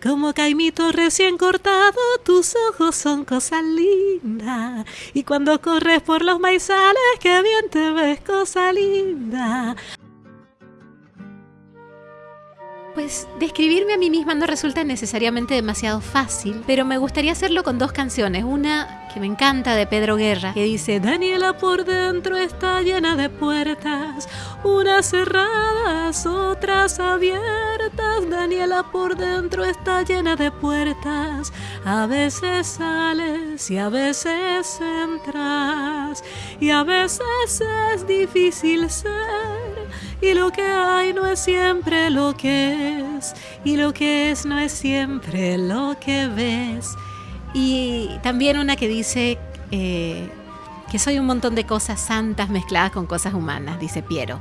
Como caimito recién cortado, tus ojos son cosa linda. Y cuando corres por los maizales, qué bien te ves, cosa linda. Pues describirme a mí misma no resulta necesariamente demasiado fácil, pero me gustaría hacerlo con dos canciones. Una que me encanta de Pedro Guerra, que dice, Daniela por dentro está llena de puertas, unas cerradas, otras abiertas. Daniela por dentro está llena de puertas, a veces sales y a veces entras, y a veces es difícil ser y lo que hay no es siempre lo que es, y lo que es no es siempre lo que ves. Y también una que dice eh, que soy un montón de cosas santas mezcladas con cosas humanas, dice Piero.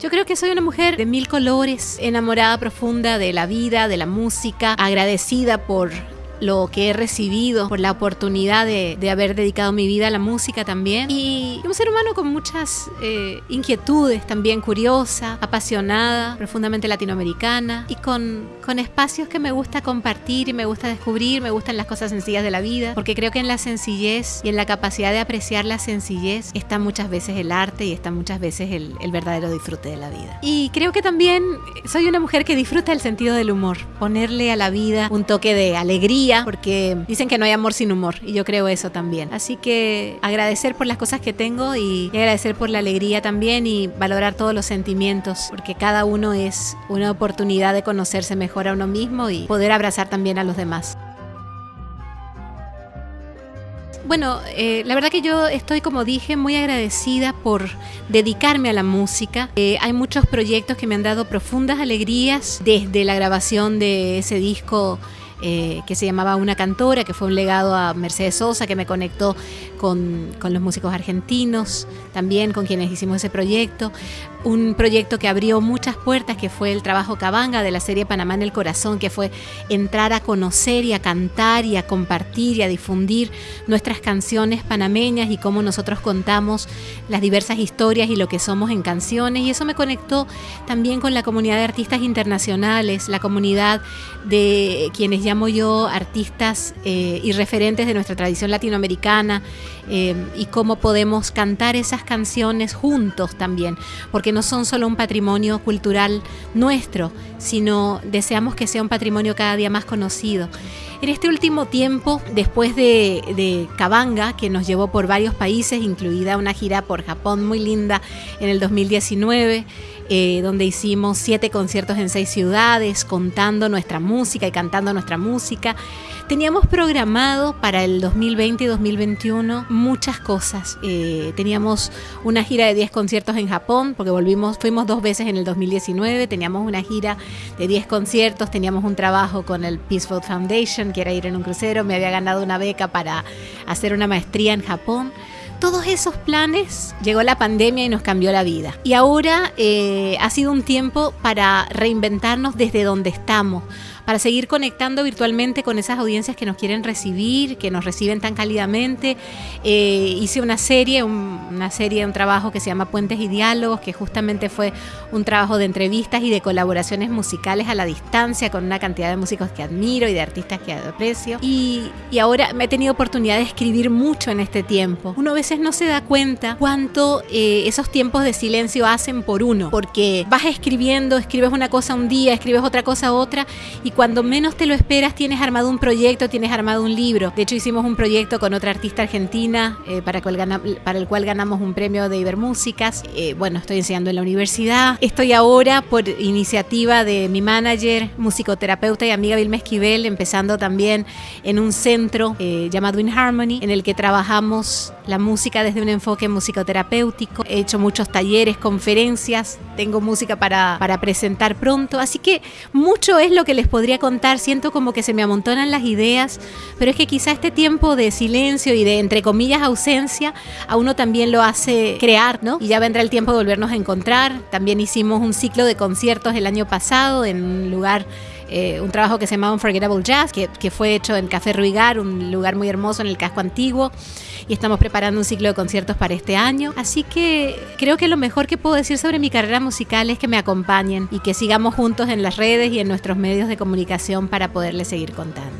Yo creo que soy una mujer de mil colores, enamorada profunda de la vida, de la música, agradecida por lo que he recibido, por la oportunidad de, haber dedicado mi vida a la música también. Y un ser humano con muchas eh, inquietudes, también curiosa, apasionada, profundamente latinoamericana y con, con espacios que me gusta compartir y me gusta descubrir, me gustan las cosas sencillas de la vida, porque creo que en la sencillez y en la capacidad de apreciar la sencillez está muchas veces el arte y está muchas veces el, el verdadero disfrute de la vida. Y creo que también soy una mujer que disfruta el sentido del humor, ponerle a la vida un toque de alegría, porque dicen que no hay amor sin humor y yo creo eso también. Así que agradecer por las cosas que tengo y, agradecer por la alegría también y valorar todos los sentimientos, porque cada uno es una oportunidad de conocerse mejor a uno mismo y poder abrazar también a los demás. Bueno, eh, la verdad que yo estoy, como dije, muy agradecida por dedicarme a la música. Eh, hay muchos proyectos que me han dado profundas alegrías desde la grabación de ese disco eh, que se llamaba Una Cantora, que fue un legado a Mercedes Sosa, que me conectó con, con, los músicos argentinos, también con quienes hicimos ese proyecto. Un proyecto que abrió muchas puertas, que fue el trabajo Cabanga de la serie Panamá en el Corazón, que fue entrar a conocer y a cantar y a compartir y a difundir nuestras canciones panameñas y cómo nosotros contamos las diversas historias y lo que somos en canciones. Y eso me conectó también con la comunidad de artistas internacionales, la comunidad de quienes llamo yo artistas eh, y referentes de nuestra tradición latinoamericana eh, y cómo podemos cantar esas canciones juntos también, porque no son solo un patrimonio cultural nuestro, sino deseamos que sea un patrimonio cada día más conocido. En este último tiempo, después de, de Cabanga, que nos llevó por varios países, incluida una gira por Japón muy linda en el 2019, eh, donde hicimos siete conciertos en seis ciudades, contando nuestra música y cantando nuestra música. Teníamos programado para el 2020 y 2021 muchas cosas. Eh, teníamos una gira de 10 conciertos en Japón, porque volvimos, fuimos dos veces en el 2019, teníamos una gira de 10 conciertos, teníamos un trabajo con el Peaceful Foundation, que era ir en un crucero, me había ganado una beca para hacer una maestría en Japón todos esos planes llegó la pandemia y nos cambió la vida. Y ahora eh, ha sido un tiempo para reinventarnos desde donde estamos, para seguir conectando virtualmente con esas audiencias que nos quieren recibir, que nos reciben tan cálidamente. Eh, hice una serie, una serie, un trabajo que se llama Puentes y Diálogos, que justamente fue un trabajo de entrevistas y de colaboraciones musicales a la distancia con una cantidad de músicos que admiro y de artistas que aprecio. Y, y ahora me he tenido oportunidad de escribir mucho en este tiempo. Uno a veces no se da cuenta cuánto eh, esos tiempos de silencio hacen por uno, porque vas escribiendo, escribes una cosa un día, escribes otra cosa otra, y cuando menos te lo esperas tienes armado un proyecto, tienes armado un libro. De hecho hicimos un proyecto con otra artista argentina eh, para, para, el cual ganamos un premio de Ibermúsicas. Eh, bueno, estoy enseñando en la universidad. Estoy ahora por iniciativa de mi manager, musicoterapeuta y amiga Vilma Esquivel, empezando también en un centro eh, llamado In Harmony, en el que trabajamos la música desde un enfoque musicoterapéutico. He hecho muchos talleres, conferencias, tengo música para, para presentar pronto, así que mucho es lo que les podría contar, siento como que se me amontonan las ideas, pero es que quizá este tiempo de silencio y de, entre comillas, ausencia, a uno también lo hace crear, ¿no? Y ya vendrá el tiempo de volvernos a encontrar. También hicimos un ciclo de conciertos el año pasado en un lugar eh, un trabajo que se llama Unforgettable Jazz, que, que, fue hecho en Café Ruigar, un lugar muy hermoso en el casco antiguo, y estamos preparando un ciclo de conciertos para este año. Así que creo que lo mejor que puedo decir sobre mi carrera musical es que me acompañen y que sigamos juntos en las redes y en nuestros medios de comunicación para poderles seguir contando.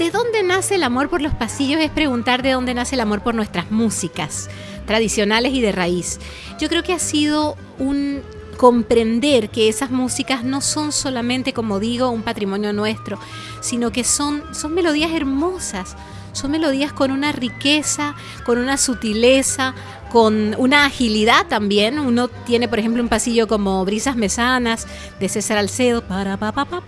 ¿De dónde nace el amor por los pasillos? Es preguntar de dónde nace el amor por nuestras músicas tradicionales y de raíz. Yo creo que ha sido un comprender que esas músicas no son solamente, como digo, un patrimonio nuestro, sino que son, son melodías hermosas, son melodías con una riqueza, con una sutileza, con una agilidad también. Uno tiene, por ejemplo, un pasillo como Brisas Mesanas de César Alcedo. Para pa pa pa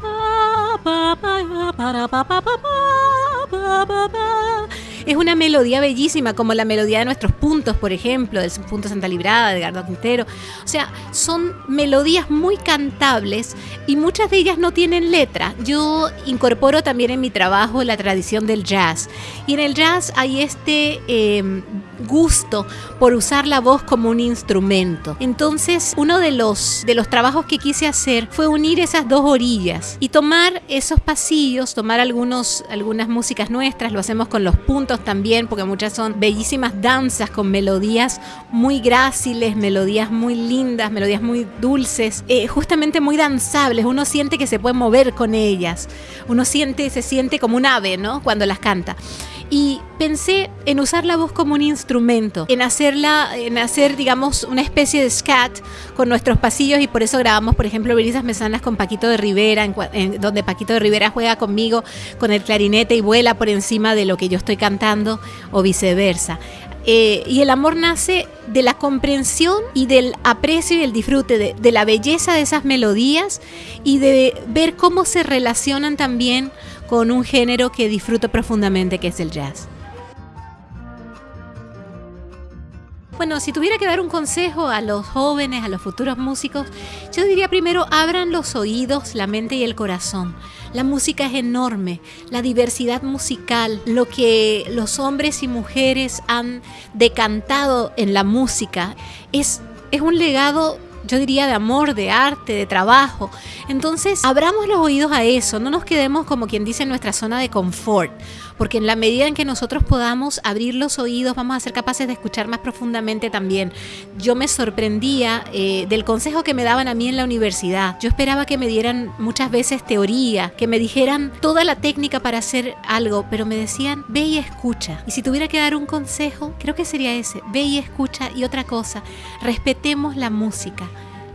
es una melodía bellísima, como la melodía de nuestros puntos, por ejemplo, del punto Santa Librada, de Gardo Quintero. O sea, son melodías muy cantables y muchas de ellas no tienen letra. Yo incorporo también en mi trabajo la tradición del jazz. Y en el jazz hay este em, gusto por usar la voz como un instrumento. Entonces, uno de los, de los trabajos que quise hacer fue unir esas dos orillas y tomar esos pasillos, tomar algunos, algunas músicas nuestras, lo hacemos con los puntos también, porque muchas son bellísimas danzas con melodías muy gráciles, melodías muy lindas, melodías muy dulces, eh, justamente muy danzables. Uno siente que se puede mover con ellas. Uno siente, se siente como un ave, ¿no? Cuando las canta y pensé en usar la voz como un instrumento, en hacerla, en hacer, digamos, una especie de scat con nuestros pasillos y por eso grabamos, por ejemplo, Brisas Mesanas con Paquito de Rivera, en, donde Paquito de Rivera juega conmigo con el clarinete y vuela por encima de lo que yo estoy cantando o viceversa. Eh, y el amor nace de la comprensión y del aprecio y el disfrute de, de la belleza de esas melodías y de ver cómo se relacionan también con un género que disfruto profundamente, que es el jazz. Bueno, si tuviera que dar un consejo a los jóvenes, a los futuros músicos, yo diría primero abran los oídos, la mente y el corazón. La música es enorme, la diversidad musical, lo que los hombres y mujeres han decantado en la música es, es un legado yo diría de amor, de arte, de trabajo. Entonces, abramos los oídos a eso, no nos quedemos como quien dice en nuestra zona de confort, porque en la medida en que nosotros podamos abrir los oídos, vamos a ser capaces de escuchar más profundamente también. Yo me sorprendía eh, del consejo que me daban a mí en la universidad. Yo esperaba que me dieran muchas veces teoría, que me dijeran toda la técnica para hacer algo, pero me decían, ve y escucha. Y si tuviera que dar un consejo, creo que sería ese, ve y escucha y otra cosa, respetemos la música.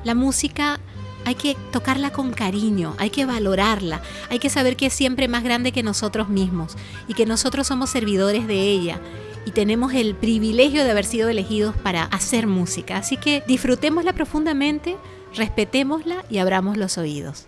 La música hay que tocarla con cariño, hay que valorarla, hay que saber que es siempre más grande que nosotros mismos y que nosotros somos servidores de ella y tenemos el privilegio de haber sido elegidos para hacer música. Así que disfrutémosla profundamente, respetémosla y abramos los oídos.